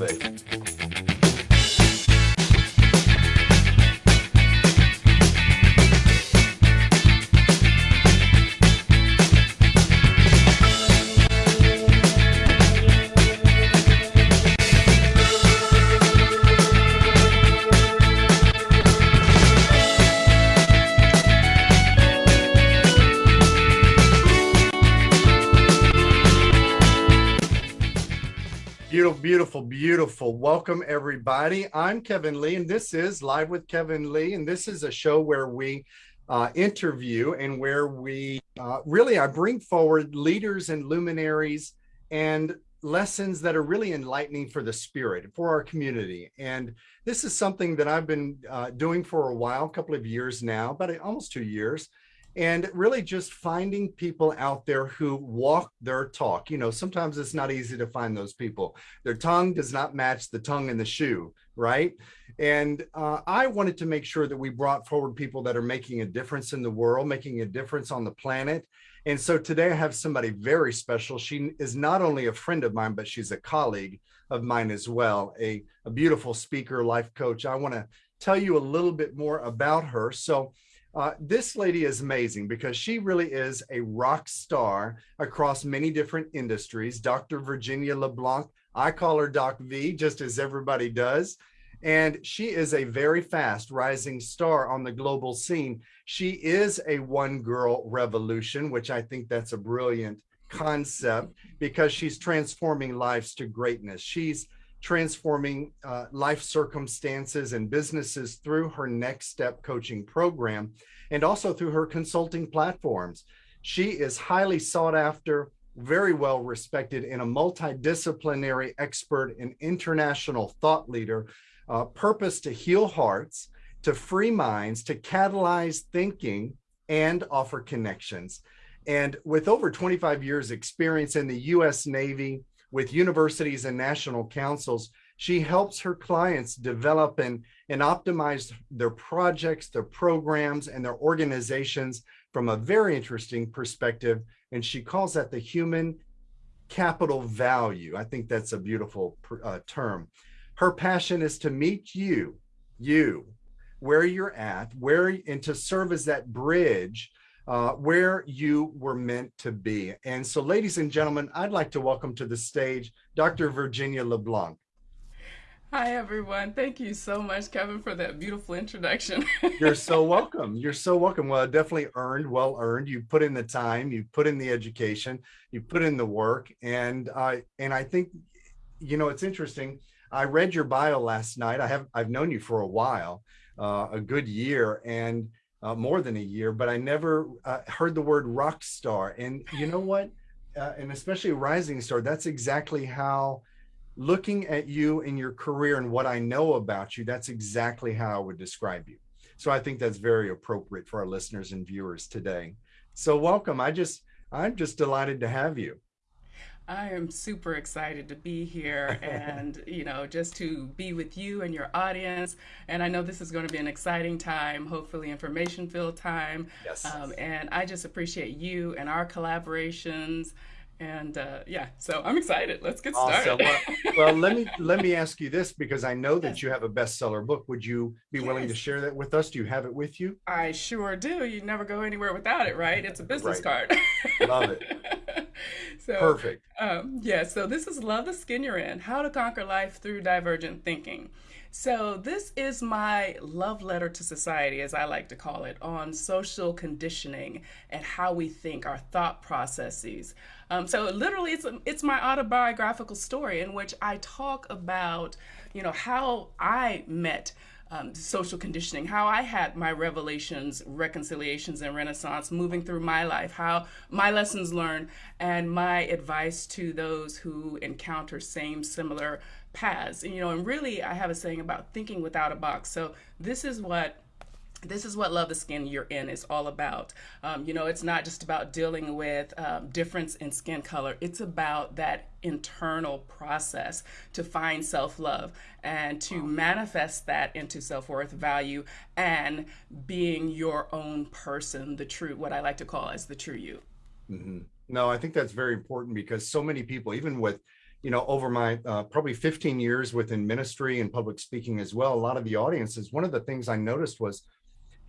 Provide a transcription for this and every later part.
Beautiful, Welcome, everybody. I'm Kevin Lee, and this is Live with Kevin Lee. And this is a show where we uh, interview and where we uh, really I bring forward leaders and luminaries and lessons that are really enlightening for the spirit, for our community. And this is something that I've been uh, doing for a while, a couple of years now, about almost two years and really just finding people out there who walk their talk. You know, sometimes it's not easy to find those people. Their tongue does not match the tongue in the shoe, right? And uh, I wanted to make sure that we brought forward people that are making a difference in the world, making a difference on the planet. And so today I have somebody very special. She is not only a friend of mine, but she's a colleague of mine as well, a, a beautiful speaker, life coach. I want to tell you a little bit more about her. So uh, this lady is amazing because she really is a rock star across many different industries. Dr. Virginia LeBlanc, I call her Doc V, just as everybody does. And she is a very fast rising star on the global scene. She is a one girl revolution, which I think that's a brilliant concept because she's transforming lives to greatness. She's transforming uh, life circumstances and businesses through her next step coaching program and also through her consulting platforms. She is highly sought after, very well respected and a multidisciplinary expert and international thought leader, uh, purpose to heal hearts, to free minds, to catalyze thinking and offer connections. And with over 25 years experience in the US Navy, with universities and national councils, she helps her clients develop and, and optimize their projects, their programs, and their organizations from a very interesting perspective. And she calls that the human capital value. I think that's a beautiful uh, term. Her passion is to meet you, you, where you're at, where and to serve as that bridge uh, where you were meant to be. And so, ladies and gentlemen, I'd like to welcome to the stage Dr. Virginia LeBlanc. Hi, everyone. Thank you so much, Kevin, for that beautiful introduction. You're so welcome. You're so welcome. Well, definitely earned, well earned. You put in the time, you put in the education, you put in the work. And I, and I think, you know, it's interesting. I read your bio last night. I have, I've known you for a while, uh, a good year. And uh, more than a year, but I never uh, heard the word rock star. And you know what? Uh, and especially rising star, that's exactly how looking at you and your career and what I know about you, that's exactly how I would describe you. So I think that's very appropriate for our listeners and viewers today. So welcome. I just, I'm just delighted to have you. I am super excited to be here and, you know, just to be with you and your audience. And I know this is going to be an exciting time, hopefully information filled time. Yes. Um, and I just appreciate you and our collaborations. And uh, yeah, so I'm excited. Let's get started. Awesome. Well, well, let me let me ask you this because I know that yes. you have a bestseller book. Would you be yes. willing to share that with us? Do you have it with you? I sure do. You never go anywhere without it, right? It's a business right. card. Love it. so perfect. Um, yeah. So this is Love the Skin You're In: How to Conquer Life Through Divergent Thinking. So, this is my love letter to society, as I like to call it, on social conditioning and how we think, our thought processes. Um, so, literally, it's, it's my autobiographical story in which I talk about, you know, how I met um, social conditioning, how I had my revelations, reconciliations, and renaissance moving through my life, how my lessons learned, and my advice to those who encounter same, similar paths. And, you know, and really, I have a saying about thinking without a box. So this is what this is what love the skin you're in is all about um, you know it's not just about dealing with um, difference in skin color it's about that internal process to find self-love and to wow. manifest that into self-worth value and being your own person the true what i like to call as the true you mm -hmm. no i think that's very important because so many people even with you know, over my uh, probably 15 years within ministry and public speaking as well, a lot of the audiences, one of the things I noticed was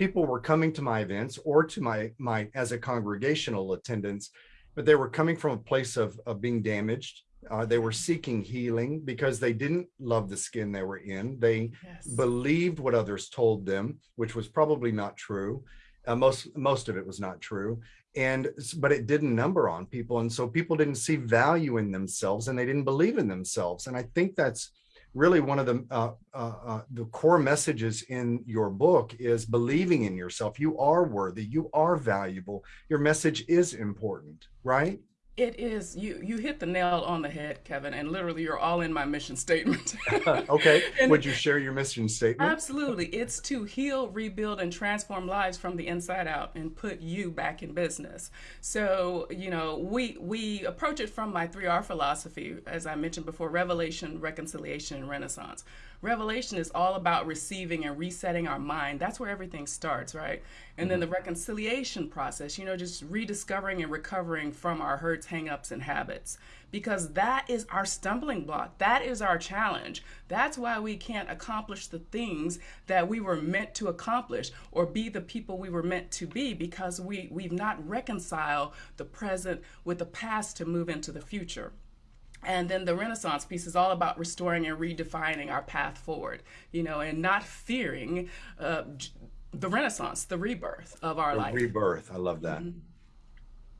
people were coming to my events or to my my as a congregational attendance, but they were coming from a place of, of being damaged. Uh, they were seeking healing because they didn't love the skin they were in. They yes. believed what others told them, which was probably not true. Uh, most most of it was not true and but it didn't number on people and so people didn't see value in themselves and they didn't believe in themselves and i think that's really one of the uh, uh, uh, the core messages in your book is believing in yourself. You are worthy. You are valuable. Your message is important right it is you. You hit the nail on the head, Kevin, and literally, you're all in my mission statement. okay. and Would you share your mission statement? Absolutely. It's to heal, rebuild, and transform lives from the inside out, and put you back in business. So, you know, we we approach it from my three R philosophy, as I mentioned before: revelation, reconciliation, and renaissance. Revelation is all about receiving and resetting our mind. That's where everything starts, right? And then the mm-hmm. reconciliation process, you know, just rediscovering and recovering from our hurts, hangups, and habits. Because that is our stumbling block. That is our challenge. That's why we can't accomplish the things that we were meant to accomplish or be the people we were meant to be because we, we've not reconciled the present with the past to move into the future. And then the Renaissance piece is all about restoring and redefining our path forward, you know, and not fearing uh, the Renaissance, the rebirth of our the life. Rebirth. I love that. Mm-hmm.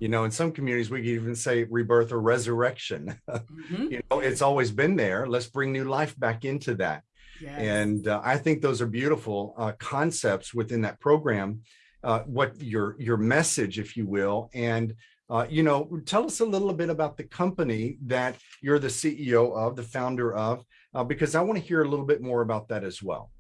You know, in some communities, we can even say rebirth or resurrection. Mm-hmm. you know, it's always been there. Let's bring new life back into that. Yes. And uh, I think those are beautiful uh, concepts within that program. Uh, what your your message, if you will, and uh, you know, tell us a little bit about the company that you're the CEO of, the founder of, uh, because I want to hear a little bit more about that as well.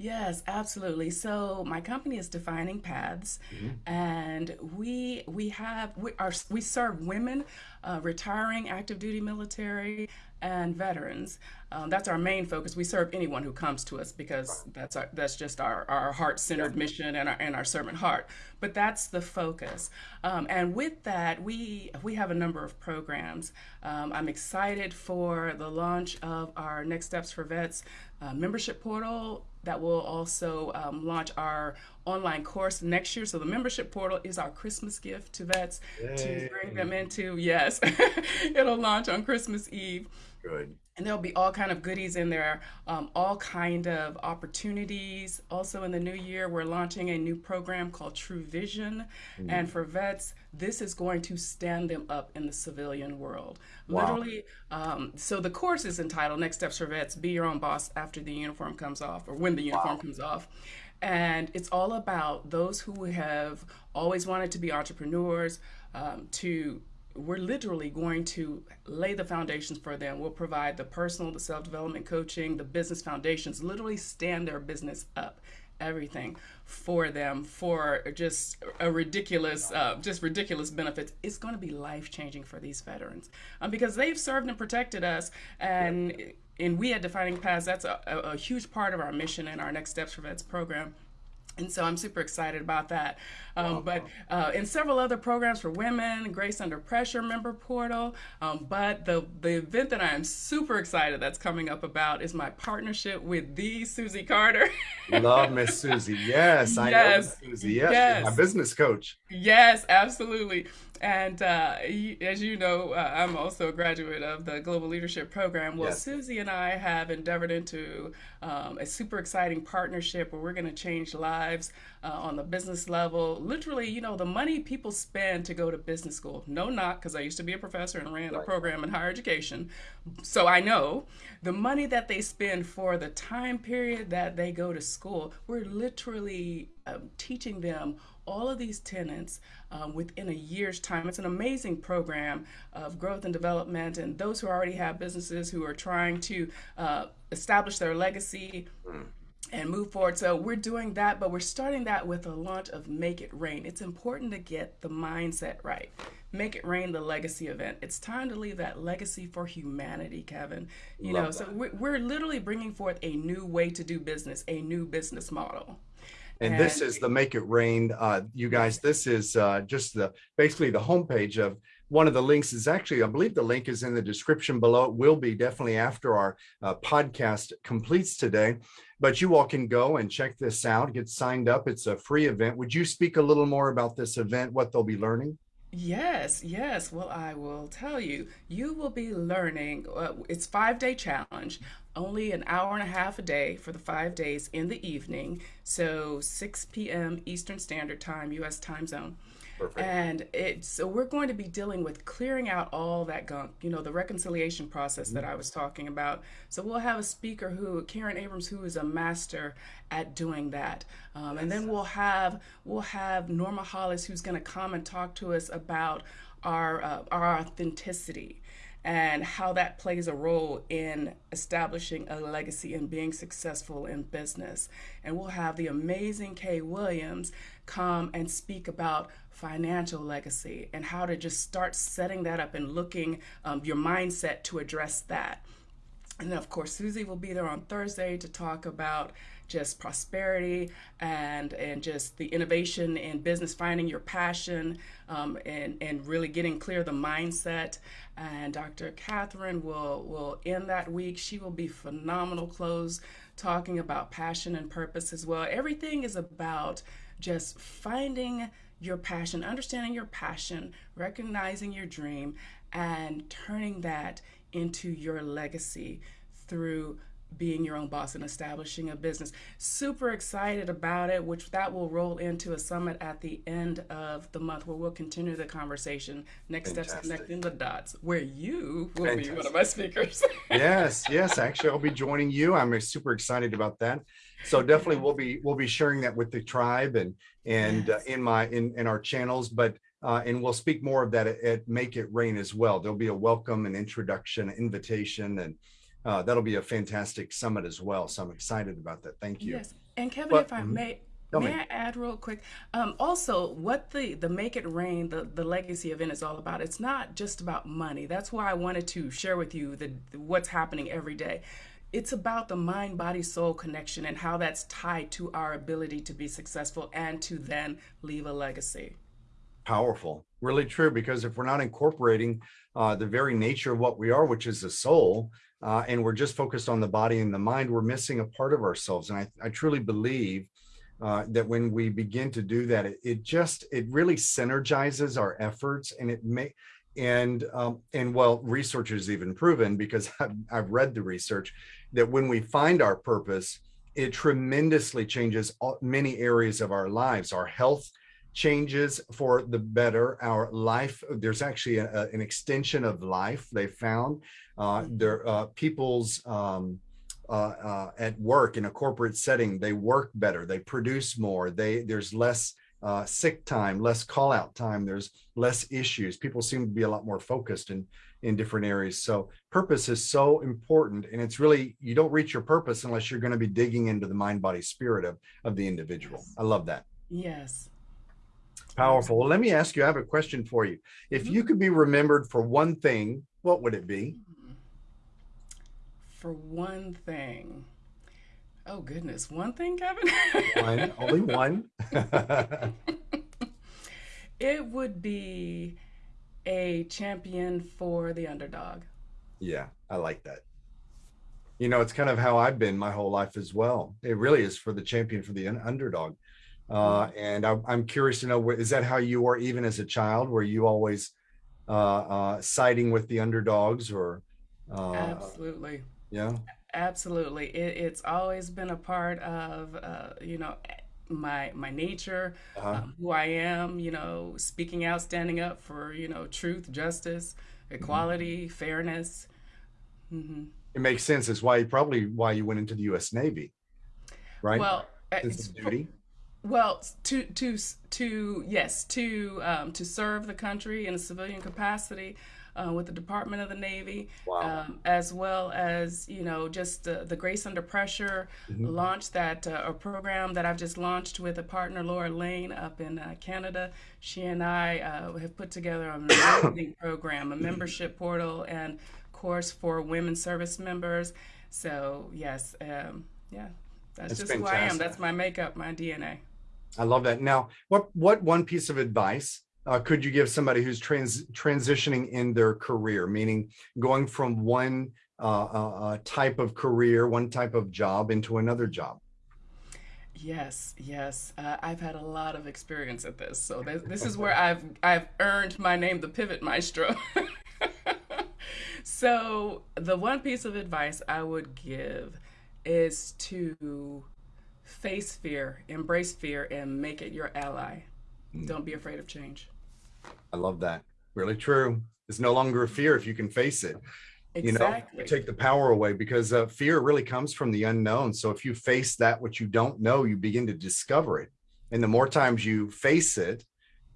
Yes, absolutely. So my company is Defining Paths, mm-hmm. and we we have we are we serve women, uh, retiring active duty military, and veterans. Um, that's our main focus. We serve anyone who comes to us because that's our, that's just our, our heart centered yeah. mission and our and our servant heart. But that's the focus. Um, and with that, we we have a number of programs. Um, I'm excited for the launch of our Next Steps for Vets uh, membership portal that will also um, launch our online course next year. So the membership portal is our Christmas gift to vets Yay. to bring them into. Yes, it'll launch on Christmas Eve. Good. And there'll be all kind of goodies in there, um, all kind of opportunities. Also in the new year, we're launching a new program called True Vision. Mm-hmm. And for vets, this is going to stand them up in the civilian world. Wow. Literally, um, so the course is entitled Next Steps for Vets, Be Your Own Boss After the Uniform Comes Off, or When the Uniform wow. Comes Off. And it's all about those who have always wanted to be entrepreneurs, um, to we're literally going to lay the foundations for them. We'll provide the personal, the self development coaching, the business foundations, literally stand their business up, everything for them for just a ridiculous, uh, just ridiculous benefits. It's going to be life changing for these veterans um, because they've served and protected us. And, and we at Defining Paths, that's a, a huge part of our mission and our Next Steps for Vets program. And so I'm super excited about that. Um. But uh, in several other programs for women, Grace Under Pressure member portal. Um, but the, the event that I am super excited that's coming up about is my partnership with the Susie Carder. Love Miss Susie. Yes, I yes. know Susie. Yes, yes. my business coach. Yes, absolutely. And uh, as you know, uh, I'm also a graduate of the Global Leadership Program. Well, yes. Susie and I have endeavored into um, a super exciting partnership where we're going to change lives uh, on the business level. Literally, you know, the money people spend to go to business school, no knock, because I used to be a professor and ran right. a program in higher education. So I know the money that they spend for the time period that they go to school, we're literally um, teaching them all of these tenants um, within a year's time. It's an amazing program of growth and development, and those who already have businesses who are trying to uh, establish their legacy. Mm. And move forward. So, we're doing that, but we're starting that with a launch of Make It Rain. It's important to get the mindset right. Make It Rain, the legacy event. It's time to leave that legacy for humanity, Kevin. You Love know, that. so we're, we're literally bringing forth a new way to do business, a new business model. And, this is the Make It Rain. Uh, you guys, this is uh, just the basically the homepage of one of the links is actually, I believe the link is in the description below. It will be definitely after our uh, podcast completes today, but you all can go and check this out, get signed up. It's a free event. Would you speak a little more about this event, what they'll be learning? Yes, yes. Well, I will tell you, you will be learning. Uh, it's five day challenge, only an hour and a half a day for the five days in the evening. So 6 p.m. Eastern Standard Time, U.S. time zone. Perfect. And it's so we're going to be dealing with clearing out all that gunk, you know, the reconciliation process that I was talking about. So we'll have a speaker who, Karen Abrams, who is a master at doing that, um, and then we'll have we'll have Norma Hollis, who's going to come and talk to us about our uh, our authenticity and how that plays a role in establishing a legacy and being successful in business. And we'll have the amazing Kay Williams come and speak about financial legacy and how to just start setting that up and looking um, your mindset to address that. And then, of course, Susie will be there on Thursday to talk about just prosperity and and just the innovation in business, finding your passion, um, and and really getting clear the mindset. And Dr. Catherine will will end that week. She will be phenomenal close, talking about passion and purpose as well. Everything is about just finding your passion, understanding your passion, recognizing your dream, and turning that into your legacy through being your own boss and establishing a business. Super excited about it, which that will roll into a summit at the end of the month where we'll continue the conversation. Next Fantastic. steps connecting the dots, where you will Fantastic. be one of my speakers. yes, yes, actually I'll be joining you. I'm super excited about that so definitely we'll be we'll be sharing that with the tribe and and yes. uh, in my in in our channels but uh, and we'll speak more of that at, at, make it rain as well there'll be a welcome and introduction invitation and uh, that'll be a fantastic summit as well so i'm excited about that thank you yes and kevin but, if i mm-hmm. may May me. I add real quick? Um, also, what the the Make It Rain, the the legacy event is all about. It's not just about money. That's why I wanted to share with you the what's happening every day it's about the mind body soul connection and how that's tied to our ability to be successful and to then leave a legacy. Powerful. Really true because if we're not incorporating uh, the very nature of what we are which is the soul uh, and we're just focused on the body and the mind we're missing a part of ourselves. And i, I truly believe uh, that when we begin to do that it, it just it really synergizes our efforts and it may and um, and well research has even proven because I've, I've read the research that when we find our purpose, it tremendously changes many areas of our lives. Our health changes for the better. Our life, there's actually a, an extension of life they found. Uh, mm-hmm. there, uh, people's um, uh, uh, at work in a corporate setting, they work better, they produce more, they there's less uh, sick time, less call out time, there's less issues. People seem to be a lot more focused and in different areas. So purpose is so important. And it's really, you don't reach your purpose unless you're going to be digging into the mind, body, spirit of, of the individual. I love that. Yes. Powerful. Well, let me ask you, I have a question for you. If mm-hmm. you could be remembered for one thing, what would it be? For one thing. Oh goodness, one thing, Kevin? one, only one. it would be a champion for the underdog. Yeah, I like that. You know, it's kind of how I've been my whole life as well. It really is for the champion for the underdog. Uh, and I, am curious to know, is that how you were even as a child? Were you always uh, uh, siding with the underdogs or? Uh, Absolutely. Yeah. Absolutely. It, it's always been a part of, uh, you know, my my nature, uh-huh. um, who I am, you know, speaking out, standing up for you know truth, justice, equality, mm-hmm. fairness. Mm-hmm. It makes sense. It's why you probably why you went into the U.S. Navy, right? Well, it's duty. Well, to to to yes, to um, to serve the country in a civilian capacity uh, with the Department of the Navy, wow. um, as well as you know just the, the Grace Under Pressure mm-hmm. launch that uh, a program that I've just launched with a partner Laura Lane up in uh, Canada. She and I uh, have put together an amazing program, a membership portal, and course for women service members. So yes, um, yeah, that's, that's just fantastic. who I am. That's my makeup, my DNA. I love that. Now, what what one piece of advice uh, could you give somebody who's trans transitioning in their career, meaning going from one uh, uh, uh, type of career, one type of job into another job? Yes, yes. Uh, I've had a lot of experience at this. So this, this is where I've I've earned my name, the Pivot Maestro. so the one piece of advice I would give is to face fear, embrace fear, and make it your ally. Mm. Don't be afraid of change. I love that. Really true. It's no longer a fear if you can face it. Exactly. You know, take the power away because uh, fear really comes from the unknown. So if you face that which you don't know, you begin to discover it. And the more times you face it,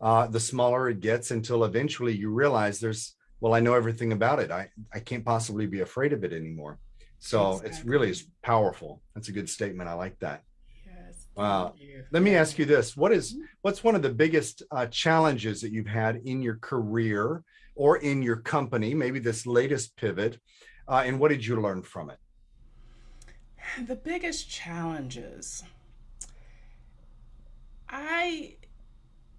uh, the smaller it gets until eventually you realize there's, well, I know everything about it. I, I can't possibly be afraid of it anymore. So exactly. it's really is powerful. That's a good statement. I like that. Wow. Let me ask you this. What is, mm-hmm. what's one of the biggest uh, challenges that you've had in your career or in your company, maybe this latest pivot, uh, and what did you learn from it? The biggest challenges. I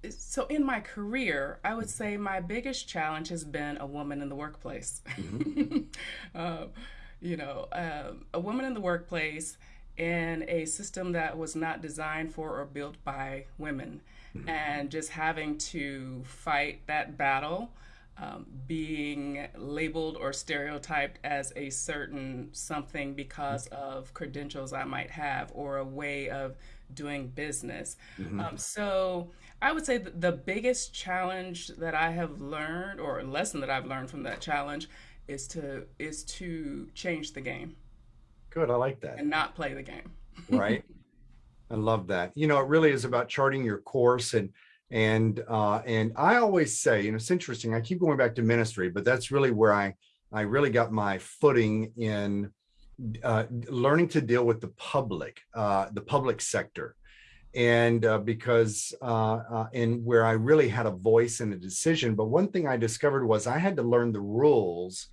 so in my career, I would say my biggest challenge has been a woman in the workplace. Mm-hmm. uh, you know, uh, a woman in the workplace in a system that was not designed for or built by women, mm-hmm. and just having to fight that battle um, being labeled or stereotyped as a certain something because of credentials I might have or a way of doing business. Mm-hmm. Um, so I would say that the biggest challenge that I have learned or a lesson that I've learned from that challenge is to is to change the game. Good, I like that. And not play the game. right. I love that. You know, it really is about charting your course and and uh, and I always say, you know, it's interesting, I keep going back to ministry, but that's really where I I really got my footing in uh, learning to deal with the public, uh, the public sector. And uh, because, uh, uh, and where I really had a voice in a decision. But one thing I discovered was I had to learn the rules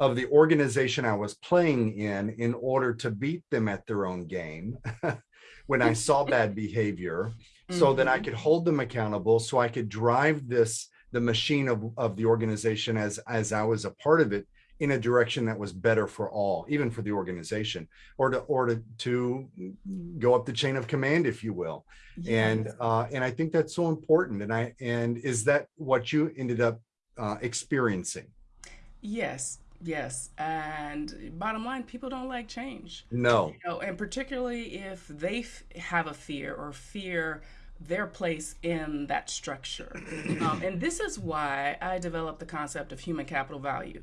of the organization I was playing in in order to beat them at their own game when I saw bad behavior so mm -hmm. that I mm-hmm. could hold them accountable, so I could drive this, the machine of, of the organization as, as I was a part of it in a direction that was better for all, even for the organization, or to or to, to go up the chain of command, if you will. Yes. And uh, and I think that's so important. And I and is that what you ended up uh, experiencing? Yes, Yes, and bottom line, people don't like change. No, you know, and particularly if they have a fear or fear their place in that structure. Um, and this is why I developed the concept of human capital value.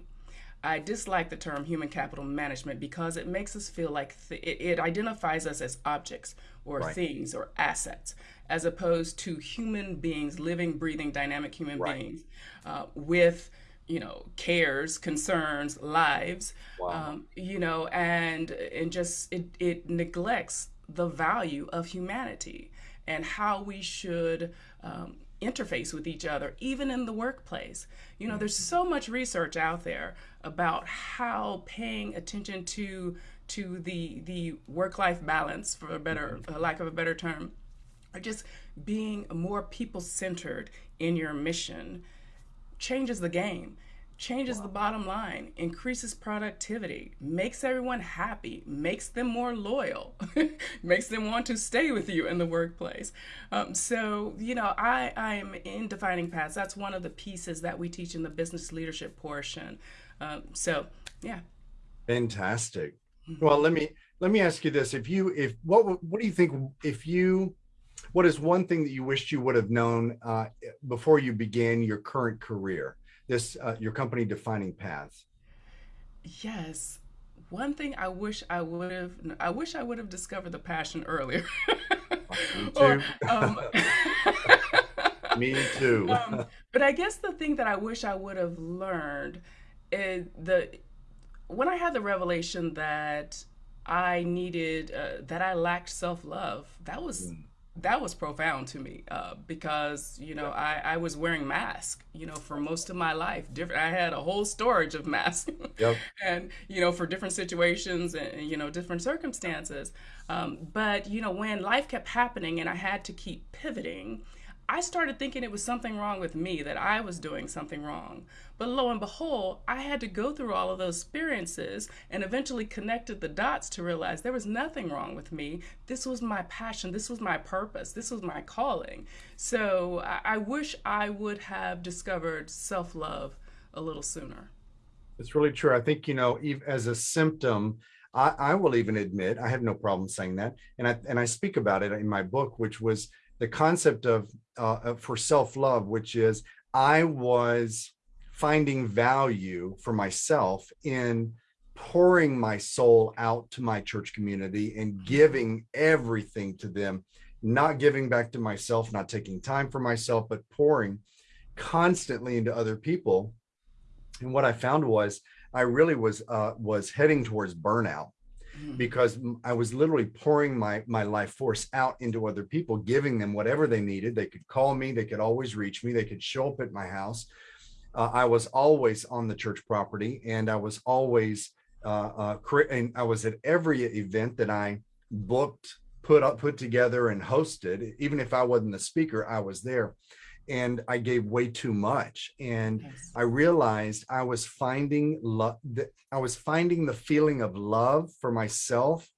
I dislike the term human capital management because it makes us feel like th- it, it, identifies us as objects or right. things or assets, as opposed to human beings, living, breathing, dynamic human right. beings uh, with you know cares concerns lives wow. um, you know and and just it, it neglects the value of humanity and how we should um, interface with each other, even in the workplace. You know, there's so much research out there about how paying attention to to the the work-life balance, for a better for lack of a better term, or just being more people-centered in your mission changes the game changes wow. the bottom line, increases productivity, makes everyone happy, makes them more loyal, makes them want to stay with you in the workplace. Um, so, you know, I, I am in defining paths. That's one of the pieces that we teach in the business leadership portion. Um, so, yeah. Fantastic. Mm-hmm. Well, let me let me ask you this: If you, if what what do you think if you what is one thing that you wished you would have known uh, before you began your current career? this uh, your company defining paths? Yes. One thing I wish I would have I wish I would have discovered the passion earlier. Me too. Or, um, Me too. um, but I guess the thing that I wish I would have learned is the when I had the revelation that I needed uh, that I lacked self love. That was mm that was profound to me uh, because you know I, I was wearing masks you know for most of my life. Different i had a whole storage of masks. Yep. and you know for different situations and you know different circumstances. Um, but you know when life kept happening and i had to keep pivoting I started thinking it was something wrong with me, that I was doing something wrong. But lo and behold, I had to go through all of those experiences and eventually connected the dots to realize there was nothing wrong with me. This was my passion. This was my purpose. This was my calling. So I, I wish I would have discovered self love a little sooner. It's really true. I think, you know, as a symptom, I, I, will even admit, I have no problem saying that. And I, and I speak about it in my book, which was the concept of uh, for self-love, which is I was finding value for myself in pouring my soul out to my church community and giving everything to them, not giving back to myself, not taking time for myself, but pouring constantly into other people. And what I found was I really was uh, was heading towards burnout. Because I was literally pouring my my life force out into other people, giving them whatever they needed. They could call me, they could always reach me, they could show up at my house. Uh, I was always on the church property, and I was always uh, uh, and I was at every event that I booked, put up, put together, and hosted. Even if I wasn't the speaker, I was there and I gave way too much. And yes. I realized I was finding love that I was finding the feeling of love for myself,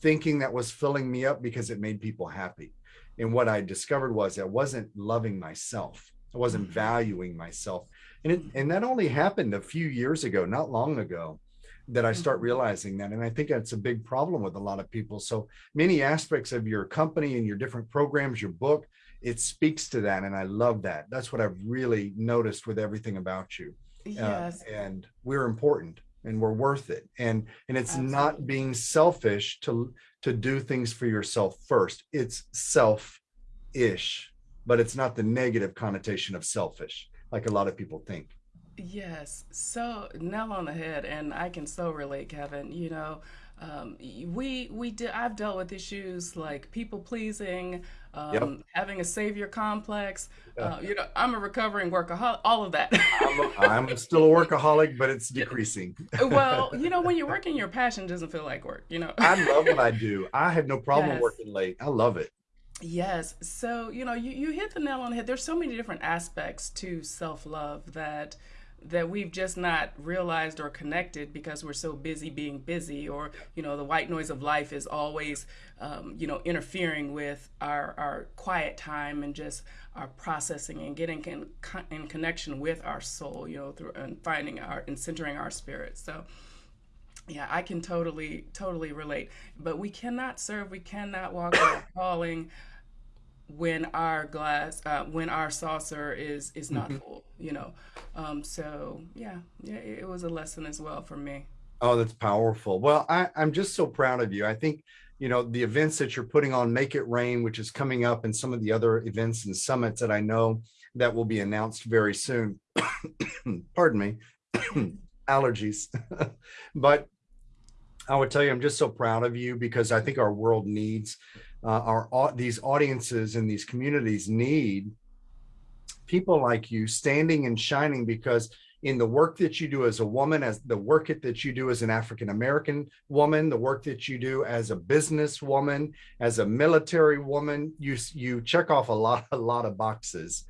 thinking that was filling me up because it made people happy. And what I discovered was I wasn't loving myself. I wasn't mm-hmm. valuing myself. And it, and that only happened a few years ago, not long ago that I start mm-hmm. realizing that. And I think that's a big problem with a lot of people. So many aspects of your company and your different programs, your book, it speaks to that and i love that. That's what i've really noticed with everything about you uh, yes. uh, and we're important and we're worth it and and it's Absolutely. not being selfish to to do things for yourself first. It's self-ish but it's not the negative connotation of selfish like a lot of people think. Yes. So nail on the head and i can so relate kevin you know um, we we did i've dealt with issues like people pleasing um, yep. having a savior complex. Yeah. Uh, you know, I'm a recovering workaholic, all of that. I'm, I'm, still a workaholic, but it's decreasing. well, you know, when you're working, your passion doesn't feel like work, you know. I love what I do. I have no problem yes. working late. I love it. Yes. So, you know, you, you hit the nail on the head. There's so many different aspects to self love that that we've just not realized or connected because we're so busy being busy or you know the white noise of life is always um, you know interfering with our our quiet time and just our processing and getting in, in connection with our soul you know through and finding our and centering our spirit. So yeah i can totally totally relate. But we cannot serve we cannot walk our calling when our glass uh, when our saucer is is not mm-hmm. full you know? Um, so yeah yeah it, it, was a lesson as well for me. Oh that's powerful. Well I, i'm just so proud of you. I think you know the events that you're putting on make it rain which is coming up and some of the other events and summits that i know that will be announced very soon. Pardon me. Allergies. But i would tell you i'm just so proud of you because i think our world needs uh, our these audiences and these communities need people like you standing and shining because in the work that you do as a woman as the work that you do as an african american woman the work that you do as a business woman as a military woman you you check off a lot a lot of boxes.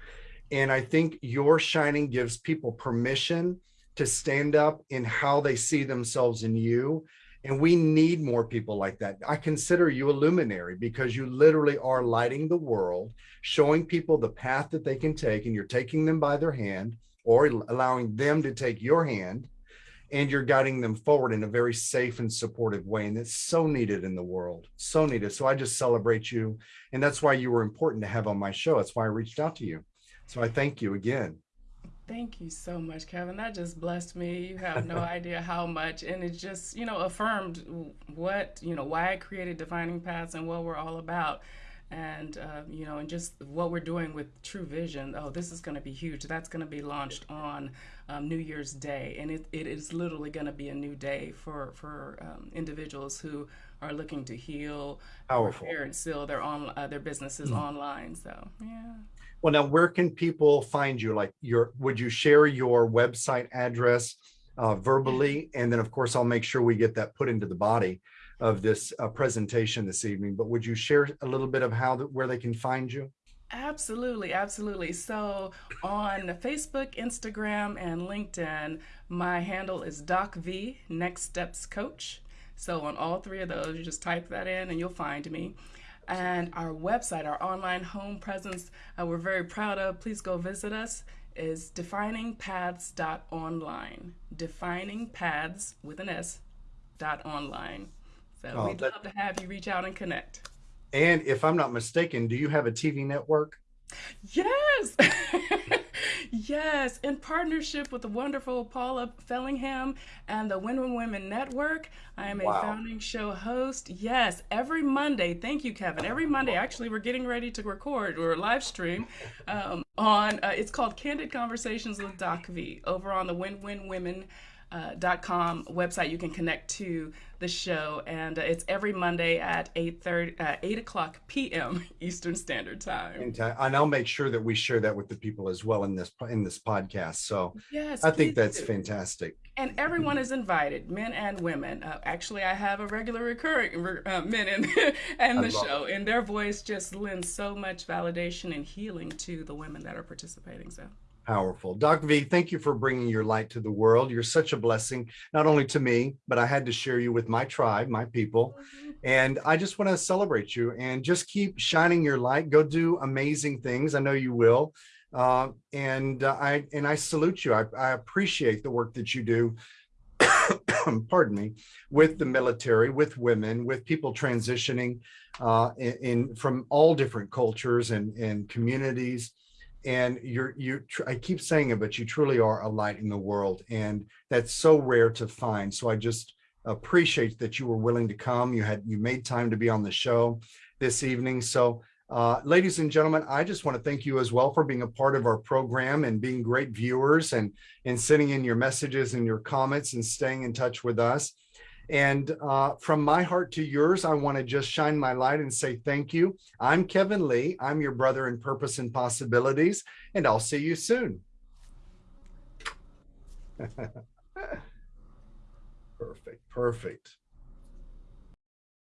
And i think your shining gives people permission to stand up in how they see themselves in you and we need more people like that. I consider you a luminary because you literally are lighting the world, showing people the path that they can take, and you're taking them by their hand or allowing them to take your hand, and you're guiding them forward in a very safe and supportive way. And it's so needed in the world, so needed. So I just celebrate you. And that's why you were important to have on my show. That's why I reached out to you. So I thank you again. Thank you so much, Kevin. That just blessed me. You have no idea how much. And it just, you know, affirmed what, you know, why I created Defining Paths and what we're all about. And, uh, you know, and just what we're doing with True Vision. Oh, this is going to be huge. That's going to be launched on um, New Year's Day. And it, it is literally going to be a new day for, for um, individuals who are looking to heal, Powerful. repair, and seal their, on, uh, their businesses mm-hmm. online. So, yeah. Well, now where can people find you? Like your, would you share your website address uh, verbally? And then of course, I'll make sure we get that put into the body of this uh, presentation this evening, but would you share a little bit of how, where they can find you? Absolutely, absolutely. So on Facebook, Instagram, and LinkedIn, my handle is Doc V Next Steps Coach. So on all three of those, you just type that in and you'll find me. And our website, our online home presence, uh, we're very proud of. Please go visit us. Is definingpaths.online. Defining paths with an S dot online. So Oh, we'd that, love to have you reach out and connect. and if I'm not mistaken, do you have a TV network? Yes. yes. In partnership with the wonderful Paula Fellingham and the Win-Win Women Network, I am a Wow. founding show host. Yes, every Monday. Thank you, Kevin. Every Monday, actually, we're getting ready to record or live stream um, on, uh, it's called Candid Conversations with Doc V over on the Win-Win Women uh, dot com website you can connect to the show and uh, it's every monday at 8 uh, 8 o'clock p.m eastern standard time And, uh, and I'll make sure that we share that with the people as well in this in this podcast. So Yes, I think that's do. fantastic. And everyone is invited, men and women. Uh, actually, I have a regular recurring uh, men in, in the show, and their voice just lends so much validation and healing to the women that are participating. So, Powerful. Doc V, thank you for bringing your light to the world. You're such a blessing, not only to me, but I had to share you with my tribe, my people. And I just want to celebrate you and just keep shining your light. Go do amazing things. I know you will. Uh, and uh, I and I salute you. I, I appreciate the work that you do. pardon me, with the military, with women, with people transitioning uh, in, in from all different cultures and and communities and you're you i keep saying it but you truly are a light in the world and that's so rare to find. So i just appreciate that you were willing to come. You had you made time to be on the show this evening. So uh, ladies and gentlemen i just want to thank you as well for being a part of our program and being great viewers and and sending in your messages and your comments and staying in touch with us and uh, from my heart to yours, I want to just shine my light and say thank you. I'm Kevin Lee. I'm your brother in purpose and possibilities, and I'll see you soon. perfect, perfect.